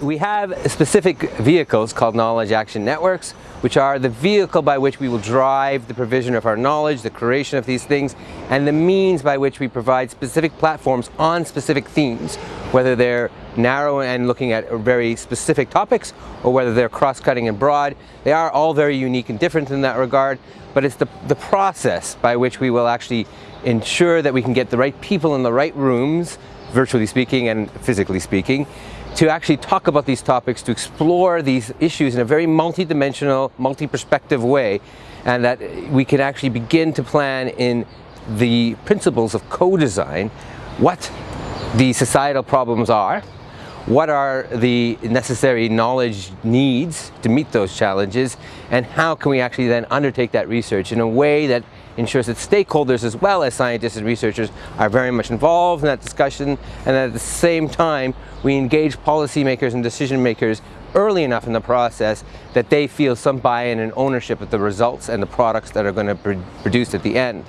we have specific vehicles called knowledge action networks, which are the vehicle by which we will drive the provision of our knowledge, the creation of these things, and the means by which we provide specific platforms on specific themes, whether they're narrow and looking at very specific topics, or whether they're cross-cutting and broad. They are all very unique and different in that regard, but it's the, the process by which we will actually ensure that we can get the right people in the right rooms, virtually speaking and physically speaking, to actually talk about these topics, to explore these issues in a very multi-dimensional, multi-perspective way, and that we can actually begin to plan in the principles of co-design what the societal problems are, what are the necessary knowledge needs to meet those challenges, and how can we actually then undertake that research in a way that ensures that stakeholders as well as scientists and researchers are very much involved in that discussion and at the same time we engage policymakers and decision makers early enough in the process that they feel some buy-in and ownership of the results and the products that are going to be produced at the end.